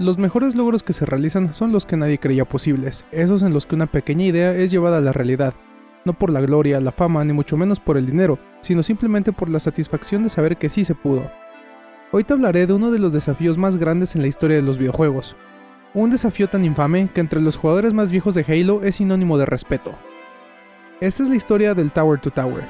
Los mejores logros que se realizan son los que nadie creía posibles, esos en los que una pequeña idea es llevada a la realidad, no por la gloria, la fama, ni mucho menos por el dinero, sino simplemente por la satisfacción de saber que sí se pudo. Hoy te hablaré de uno de los desafíos más grandes en la historia de los videojuegos. Un desafío tan infame que entre los jugadores más viejos de Halo es sinónimo de respeto. Esta es la historia del Tower to Tower.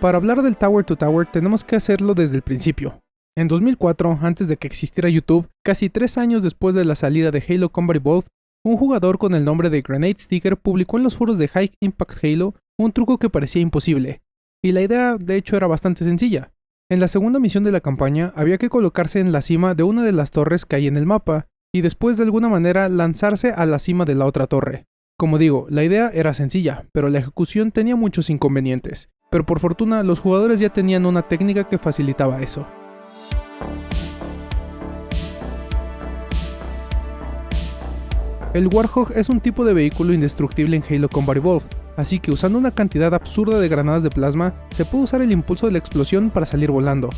Para hablar del Tower to Tower tenemos que hacerlo desde el principio. En 2004, antes de que existiera YouTube, casi tres años después de la salida de Halo Combat Evolved, un jugador con el nombre de Grenade Sticker publicó en los foros de High Impact Halo un truco que parecía imposible. Y la idea de hecho era bastante sencilla. En la segunda misión de la campaña había que colocarse en la cima de una de las torres que hay en el mapa, y después de alguna manera lanzarse a la cima de la otra torre. Como digo, la idea era sencilla, pero la ejecución tenía muchos inconvenientes, pero por fortuna los jugadores ya tenían una técnica que facilitaba eso. El Warhog es un tipo de vehículo indestructible en Halo Combat Evolved, así que usando una cantidad absurda de granadas de plasma, se puede usar el impulso de la explosión para salir volando.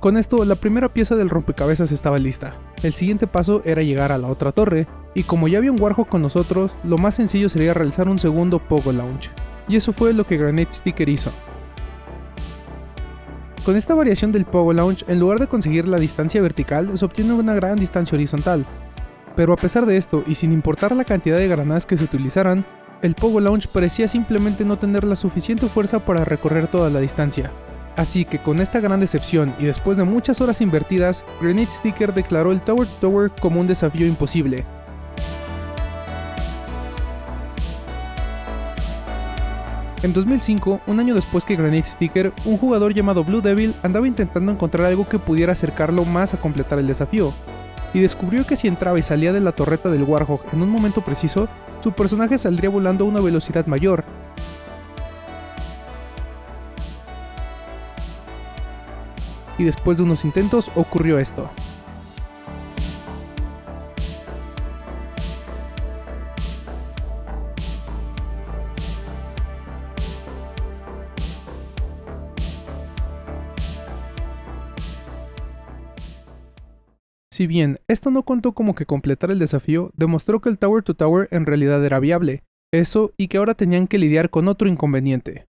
Con esto, la primera pieza del rompecabezas estaba lista. El siguiente paso era llegar a la otra torre, y como ya había un Warhog con nosotros, lo más sencillo sería realizar un segundo Pogo Launch y eso fue lo que Granite Sticker hizo. Con esta variación del Pogo Launch, en lugar de conseguir la distancia vertical, se obtiene una gran distancia horizontal. Pero a pesar de esto, y sin importar la cantidad de granadas que se utilizaran, el Pogo Launch parecía simplemente no tener la suficiente fuerza para recorrer toda la distancia. Así que con esta gran decepción y después de muchas horas invertidas, Granite Sticker declaró el Tower to Tower como un desafío imposible, En 2005, un año después que Granite Sticker, un jugador llamado Blue Devil andaba intentando encontrar algo que pudiera acercarlo más a completar el desafío, y descubrió que si entraba y salía de la torreta del Warhog en un momento preciso, su personaje saldría volando a una velocidad mayor. Y después de unos intentos ocurrió esto. Si bien esto no contó como que completar el desafío, demostró que el Tower to Tower en realidad era viable, eso y que ahora tenían que lidiar con otro inconveniente.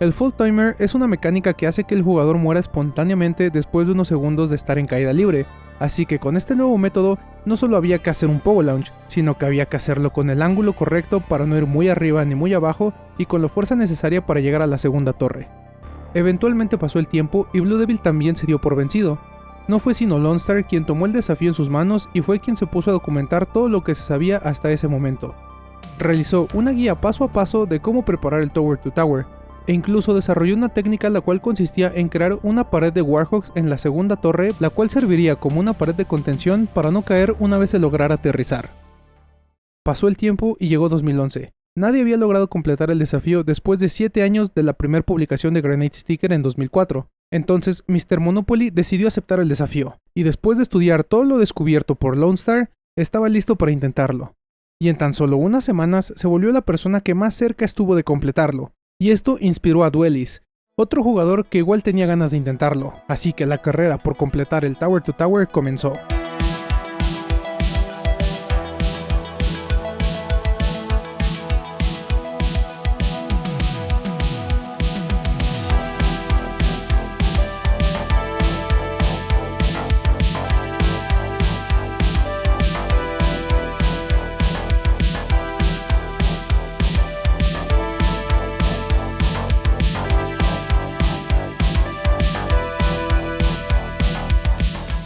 El Full Timer es una mecánica que hace que el jugador muera espontáneamente después de unos segundos de estar en caída libre, así que con este nuevo método no solo había que hacer un Pogo Launch, sino que había que hacerlo con el ángulo correcto para no ir muy arriba ni muy abajo y con la fuerza necesaria para llegar a la segunda torre. Eventualmente pasó el tiempo y Blue Devil también se dio por vencido. No fue sino Lone Star quien tomó el desafío en sus manos y fue quien se puso a documentar todo lo que se sabía hasta ese momento. Realizó una guía paso a paso de cómo preparar el Tower to Tower, e incluso desarrolló una técnica la cual consistía en crear una pared de Warhogs en la segunda torre, la cual serviría como una pared de contención para no caer una vez se lograra aterrizar. Pasó el tiempo y llegó 2011. Nadie había logrado completar el desafío después de 7 años de la primera publicación de Grenade Sticker en 2004. Entonces, Mr. Monopoly decidió aceptar el desafío, y después de estudiar todo lo descubierto por Lone Star, estaba listo para intentarlo. Y en tan solo unas semanas se volvió la persona que más cerca estuvo de completarlo, y esto inspiró a Duelis, otro jugador que igual tenía ganas de intentarlo, así que la carrera por completar el Tower to Tower comenzó.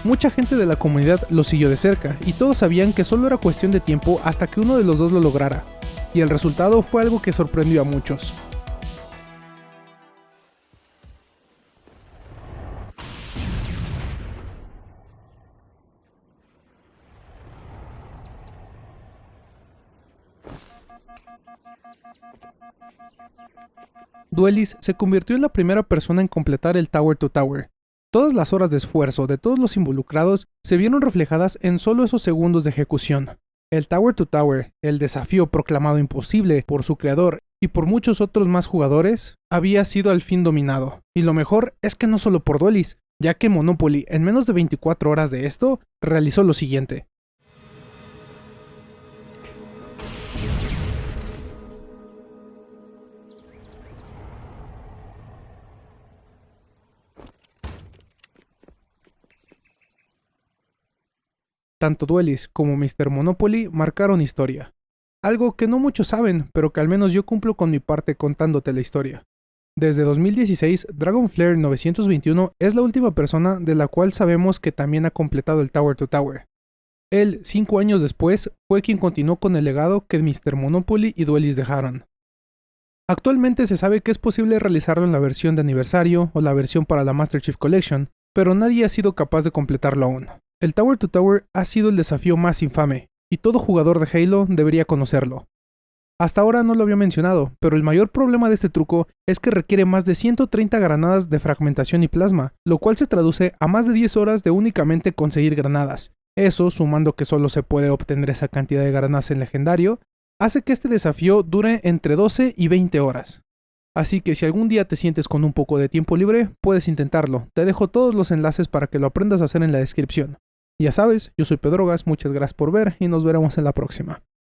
Mucha gente de la comunidad lo siguió de cerca, y todos sabían que solo era cuestión de tiempo hasta que uno de los dos lo lograra. y el resultado fue algo que sorprendió a muchos. Duelis se convirtió en la primera persona en completar el Tower to Tower. Todas las horas de esfuerzo de todos los involucrados se vieron reflejadas en solo esos segundos de ejecución. El Tower to Tower, el desafío proclamado imposible por su creador y por muchos otros más jugadores, había sido al fin dominado. Y lo mejor es que no solo por Duelis, ya que Monopoly en menos de 24 horas de esto realizó lo siguiente. Tanto Duelis como Mr. Monopoly marcaron historia. Algo que no muchos saben, pero que al menos yo cumplo con mi parte contándote la historia. Desde 2016, Dragonflare 921 es la última persona de la cual sabemos que también ha completado el Tower to Tower. Él, cinco años después, fue quien continuó con el legado que Mr. Monopoly y Duelis dejaron. Actualmente se sabe que es posible realizarlo en la versión de aniversario o la versión para la Master Chief Collection, pero nadie ha sido capaz de completarlo aún. El Tower to Tower ha sido el desafío más infame, y todo jugador de Halo debería conocerlo. Hasta ahora no lo había mencionado, pero el mayor problema de este truco es que requiere más de 130 granadas de fragmentación y plasma, lo cual se traduce a más de 10 horas de únicamente conseguir granadas. Eso, sumando que solo se puede obtener esa cantidad de granadas en legendario, hace que este desafío dure entre 12 y 20 horas. Así que si algún día te sientes con un poco de tiempo libre, puedes intentarlo. Te dejo todos los enlaces para que lo aprendas a hacer en la descripción. Ya sabes, yo soy Pedrogas, muchas gracias por ver y nos veremos en la próxima.